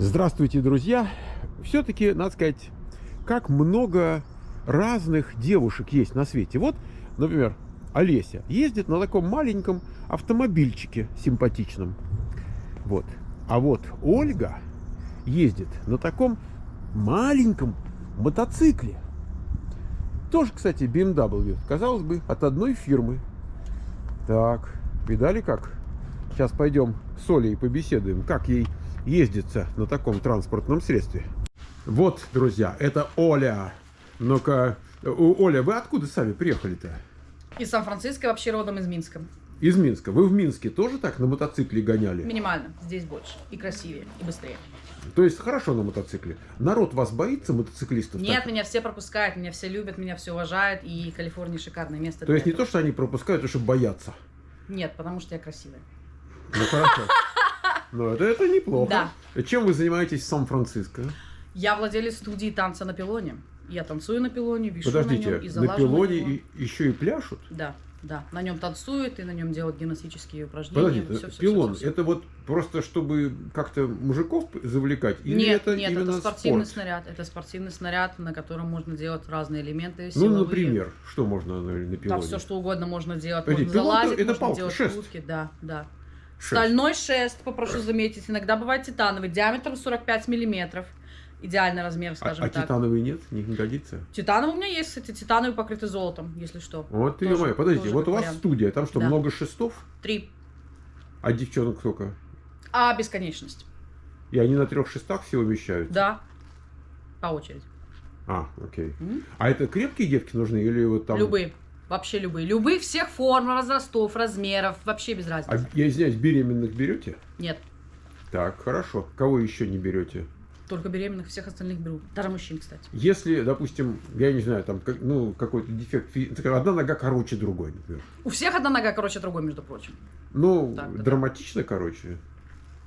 Здравствуйте, друзья! Все-таки, надо сказать, как много разных девушек есть на свете. Вот, например, Олеся ездит на таком маленьком автомобильчике симпатичном. Вот. А вот Ольга ездит на таком маленьком мотоцикле. Тоже, кстати, BMW. Казалось бы, от одной фирмы. Так, видали как? Сейчас пойдем с Олей побеседуем, как ей ездится на таком транспортном средстве. Вот, друзья, это Оля. Ну-ка, Оля, вы откуда сами приехали-то? Из Сан-Франциско, вообще родом из Минска. Из Минска. Вы в Минске тоже так на мотоцикле гоняли? Минимально. Здесь больше. И красивее, и быстрее. То есть хорошо на мотоцикле. Народ вас боится, мотоциклистов? Нет, так? меня все пропускают, меня все любят, меня все уважают. И Калифорния шикарное место. То есть не этого. то, что они пропускают, а что боятся? Нет, потому что я красивая. Ну хорошо. Ну это, это неплохо. Да. Чем вы занимаетесь в Сан-Франциско? Я владелец студии танца на пилоне. Я танцую на пилоне, вишу Подождите, на нем и на пилоне его. и, еще и пляшут? Да, да. На нем танцуют и на нем делают гимнастические упражнения. Подождите, Всё, всё, пилон, всё, всё. это вот просто чтобы как-то мужиков завлекать? Или Нет, это нет, это спортивный спорт? снаряд. Это спортивный снаряд, на котором можно делать разные элементы Ну, силовые. например, что можно на, на Да, пилоне? все что угодно можно делать. Подожди, можно залазить, это можно палка, делать шест. утки. Да, да. Шест. Стальной шест, попрошу заметить, иногда бывает титановый, диаметром 45 миллиметров. Идеальный размер, А, скажем а так. титановый нет? Не, не годится? Титановый у меня есть, кстати, титановый покрытый золотом, если что. Вот ты. Подождите, тоже вот у вас вариант. студия, там что, Да. много шестов? Три. А девчонок сколько? А бесконечность. И они на трех шестах все умещаются? Да. По очереди. А, окей. М? А это крепкие девки нужны или вот там... Любые. Вообще любые. Любых всех форм, возрастов, размеров. Вообще без разницы. А, я извиняюсь, беременных берете? Нет. Так, хорошо. Кого еще не берете? Только беременных, всех остальных беру. Даже мужчин, кстати. Если, допустим, я не знаю, там, как- ну, какой-то дефект, одна нога короче другой, например. У всех одна нога короче другой, между прочим. Ну, Так, да. драматично, короче.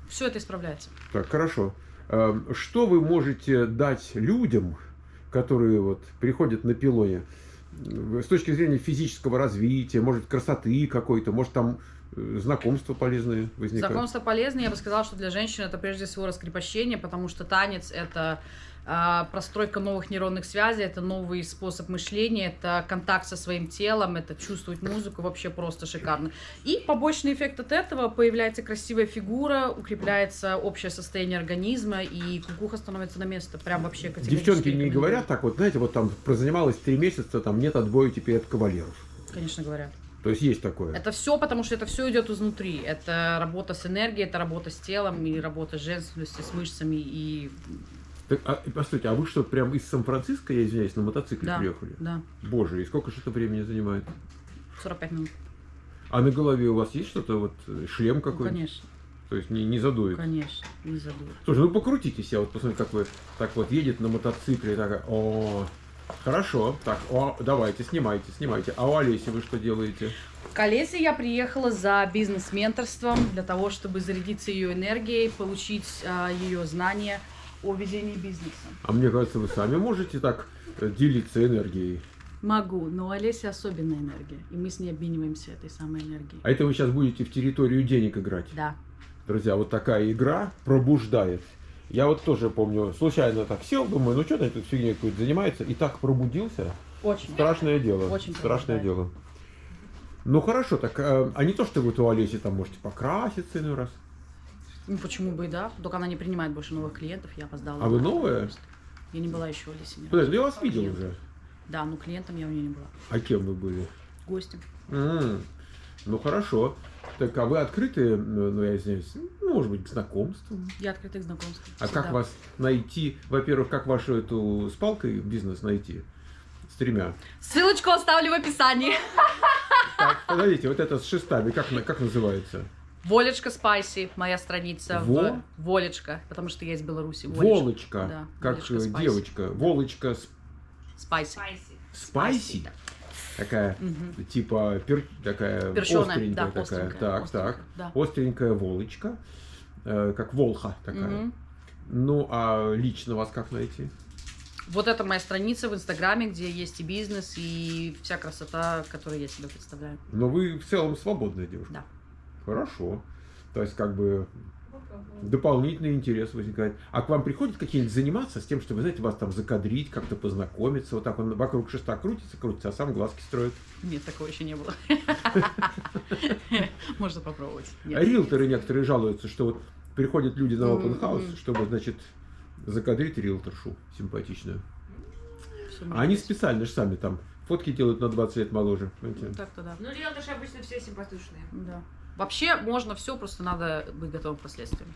Все это исправляется. Так, хорошо. Эм, Что вы можете дать людям, которые вот приходят на пилоне, с точки зрения физического развития, может, красоты какой-то, может, там знакомства полезные возникают? Знакомство полезное. Я бы сказала, что для женщин это прежде всего раскрепощение, потому что танец это а, простройка новых нейронных связей, это новый способ мышления, это контакт со своим телом, это чувствовать музыку вообще просто шикарно. И побочный эффект от этого появляется красивая фигура, укрепляется общее состояние организма и кукуха становится на место. Прям вообще категорически Девчонки не говорят так, вот знаете, вот там прозанималась три месяца, там нет отбоя теперь от кавалеров. Конечно, говорят. То есть есть такое. Это все, потому что это все идет изнутри. Это работа с энергией, это работа с телом, и работа с женственностью, с мышцами. И Так, а, постойте, а вы что, прям из Сан-Франциско, я извиняюсь, на мотоцикле да, приехали? да, Боже, и сколько же это времени занимает? 45 минут. А на голове у вас есть что-то, вот шлем Ну, какой-то? конечно, То есть не, не задует? конечно, не забуду. Слушай, ну покрутитесь, я вот посмотрю, как вы так вот едет на мотоцикле, такая, о, хорошо, так, о, давайте, снимайте, снимайте. А у Олеси вы что делаете? В Колесе я приехала за бизнес-менторством для того, чтобы зарядиться ее энергией, получить а, ее знания о ведении бизнеса. А мне кажется, вы сами можете так э, делиться энергией. Могу, но у Олеси особенная энергия, и мы с ней обмениваемся этой самой энергией. А это вы сейчас будете в территорию денег играть. Да. Друзья, вот такая игра пробуждает. Я вот тоже помню, случайно так сел, думаю, ну что ты тут фигней какой-то занимается, и так пробудился. Очень. Страшное дело. Очень страшное дело. Ну хорошо, так, э, а не то, что вы у Олеси там можете покраситься иной раз. Ну, почему бы и да. Только она не принимает больше новых клиентов, я опоздала. А вы новая? Я не была еще в разу. Подожди, я вас видел уже. Да, но клиентом я у нее не была. А кем вы были? Гостем. М, Ну хорошо. Так, а вы открыты, ну я извиняюсь, ну, может быть, к знакомствам? Я открыта к знакомству. А Всегда. как вас найти? Во-первых, как вашу эту с палкой бизнес найти? С тремя. Ссылочку оставлю в описании. Так, подождите, вот это с шестами, как, как называется? Волечка Спайси, моя страница. Во? В... Волечка, потому что я из Беларуси. Волочка, Да, как Спайси. девочка. Волочка с- Спайси. спайси? да. Такая, Мгм. типа, пер- такая Перченая, остренькая да, такая. так, остренькая, так. да. Остренькая волочка, э, как волха такая. Мгм. Ну, а лично вас как найти? Вот это моя страница в Инстаграме, где есть и бизнес, и вся красота, которую я себе представляю. Но вы в целом свободная девушка. Да. Хорошо. То есть, как бы, дополнительный интерес возникает. А к вам приходят какие-нибудь заниматься с тем, чтобы, знаете, вас там закадрить, как-то познакомиться, вот так он вокруг шеста крутится, крутится, а сам глазки строит. Нет, такого еще не было. Можно попробовать. А риэлторы некоторые жалуются, что вот приходят люди на open house, чтобы, значит, закадрить риэлторшу симпатичную. А они специально же сами там фотки делают на 20 лет моложе. Ну, Так-то да. Ну, риэлторши обычно все симпатичные. Да. Вообще можно все, просто надо быть готовым к последствиям.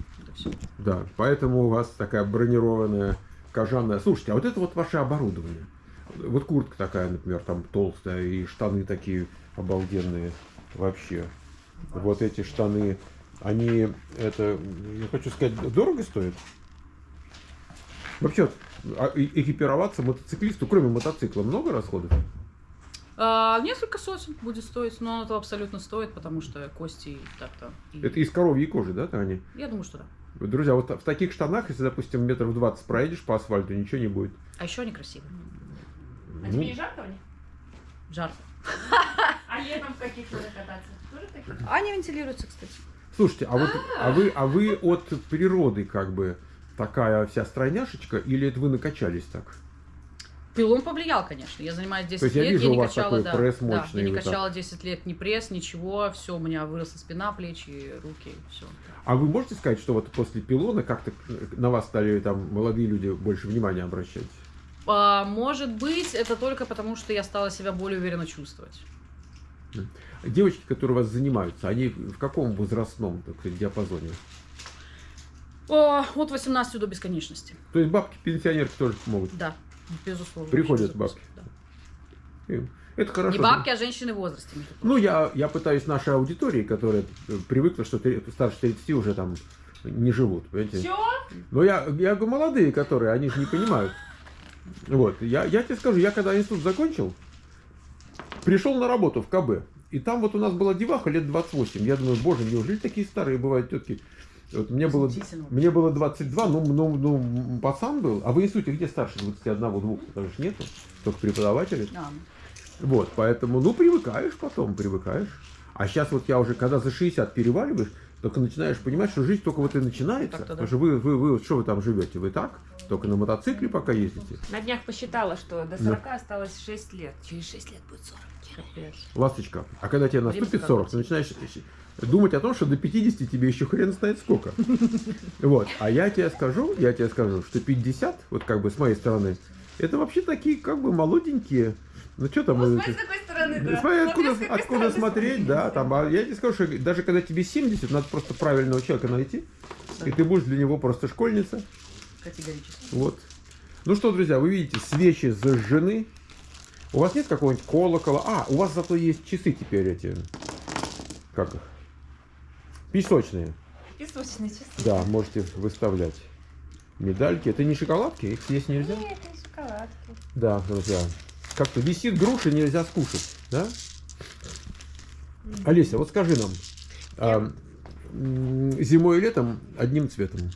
Да, поэтому у вас такая бронированная кожаная. Слушайте, а вот это вот ваше оборудование. Вот куртка такая, например, там толстая, и штаны такие обалденные вообще. Вот эти штаны, они, это, я хочу сказать, дорого стоят? Вообще, а, экипироваться мотоциклисту, кроме мотоцикла, много расходов? А, несколько сотен будет стоить, но это абсолютно стоит, потому что кости так-то. и- Это из коровьей кожи, да, они? Я думаю, что да. Друзья, вот в таких штанах, если, допустим, метров 20 проедешь по асфальту, ничего не будет. А еще они красивые. А Ну, тебе не жарко в них? Жарко. А летом в каких надо кататься? Тоже такие? Они вентилируются, кстати. Слушайте, а вот а вы, а вы от природы как бы такая вся стройняшечка, или это вы накачались так? Пилон повлиял, конечно. Я занимаюсь 10 То есть я лет, вижу, я у не вас качала, такой да, пресс да, мощный, я не вот так. качала 10 лет ни пресс, ничего, все, у меня выросла спина, плечи, руки, все. А вы можете сказать, что вот после пилона как-то на вас стали там молодые люди больше внимания обращать? А, может быть, это только потому, что я стала себя более уверенно чувствовать. Девочки, которые у вас занимаются, они в каком возрастном так сказать, диапазоне? О, от 18 до бесконечности. То есть бабки-пенсионерки тоже могут. Да, безусловно. Приходят бабки. Да. Это хорошо. Не бабки, а женщины в возрасте. Ну, я, я пытаюсь нашей аудитории, которая привыкла, что старше 30 уже там не живут, понимаете? Чё? Но я, я говорю, молодые, которые, они же не понимают. Вот, я, я тебе скажу, я когда институт закончил, пришел на работу в КБ, и там вот у нас была деваха лет 28. Я думаю, боже, неужели такие старые бывают тетки? Вот мне было, мне было 22, ну, ну, ну, пацан был. А в институте где старше 21-2? Потому что нету, только преподаватели. А, Вот, поэтому, ну, привыкаешь потом, привыкаешь. А сейчас вот я уже, когда за 60 переваливаешь, только начинаешь понимать, что жизнь только вот и начинается. Да. Потому что вы, вы, вы, что вы там живете? Вы так? Только на мотоцикле пока ездите? На днях посчитала, что до 40 осталось 6 лет. Через 6 лет будет 40. капец. Ласточка, а когда тебе наступит Время 40, ты начинаешь думать о том, что до 50 тебе еще хрен знает сколько. Вот. А я тебе скажу, я тебе скажу, что 50, вот как бы с моей стороны, это вообще такие как бы молоденькие. Ну что там? Ну, э, смотри, с какой стороны, да. Смотри, откуда, Смотри, с какой откуда стороны смотреть, да, там, а я тебе скажу, что даже когда тебе 70, надо просто правильного человека найти, и ты будешь для него просто школьница, Категорически. вот. Ну что, друзья, вы видите, свечи зажжены, у вас нет какого-нибудь колокола, а, у вас зато есть часы теперь эти, как их, песочные, Песочные часы. да, можете выставлять медальки, это не шоколадки, их съесть нельзя? Нет, не шоколадки. Да, друзья. Как-то висит груша, нельзя скушать, да? Олеся, вот скажи нам, а, зимой и летом одним цветом?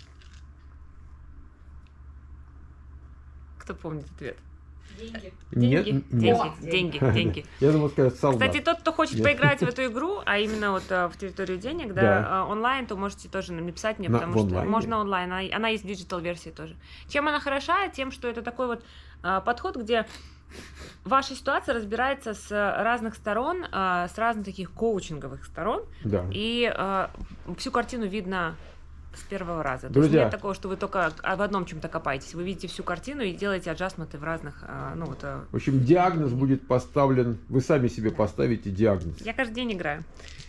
Кто помнит ответ? Деньги. Нет, Деньги, нет. деньги, деньги, деньги. Я думал сказать солдат. Кстати, тот, кто хочет Нет. поиграть в эту игру, а именно вот э, в территорию денег, да, Да. э, онлайн, то можете тоже написать мне, На- потому что можно онлайн, она, она есть в digital версии тоже. Чем она хороша? Тем, что это такой вот э, подход, где ваша ситуация разбирается с разных сторон, э, с разных таких коучинговых сторон, Да. и э, всю картину видно с первого раза. То Друзья. есть нет такого, что вы только в одном чем-то копаетесь. Вы видите всю картину и делаете adjustment ы в разных, э, ну вот, э, В общем, диагноз будет поставлен, вы сами себе поставите диагноз. Я каждый день играю.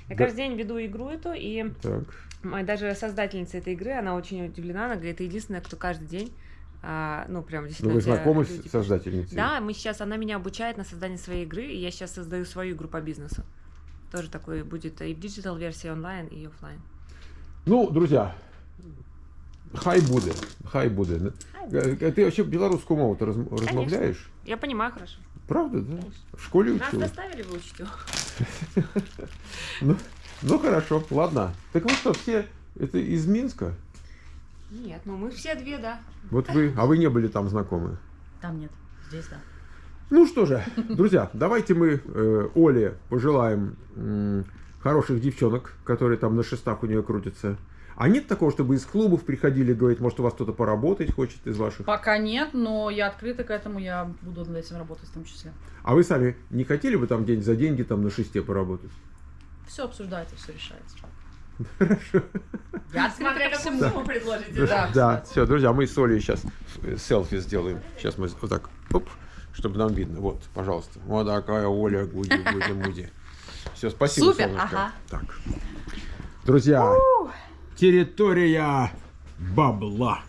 Я Да. каждый день веду игру эту, и Так. даже создательница этой игры, она очень удивлена, она говорит, это единственная, кто каждый день, а, ну, прям Ну, действительно... вы у тебя знакомы люди с создательницей? Да, мы сейчас, она меня обучает на создание своей игры, и я сейчас создаю свою игру по бизнесу. Тоже такой будет и в digital версии онлайн, и офлайн. Ну, друзья, хай буде, хай буде. Э, Ты вообще белорусскую мову то размовляешь? Я понимаю хорошо. Правда, да? Конечно. В школе Нас учил? заставили выучить его. Ну, ну хорошо, ладно. Так вы что, все это из Минска? Нет, ну мы все две, да. Вот вы, а вы не были там знакомы? Там нет. Здесь да. Ну что же, друзья, давайте мы э, Оле пожелаем м, хороших девчонок, которые там на шестах у нее крутятся. А нет такого, чтобы из клубов приходили, говорить, может, у вас кто-то поработать хочет из ваших? Пока нет, но я открыта к этому, я буду над этим работать в том числе. А вы сами не хотели бы там день за деньги там на шесте поработать? Все обсуждается, все решается. Хорошо. Я Смотря ко какую всему. сумму предложите. Да, Да, кстати. все, друзья, мы с Олей сейчас селфи сделаем. Сейчас мы вот так, оп, чтобы нам видно. Вот, пожалуйста. Вот такая Оля, гуди, гуди, муди. Все, спасибо, Супер, солнышко. ага. Так. Друзья, территория бабла.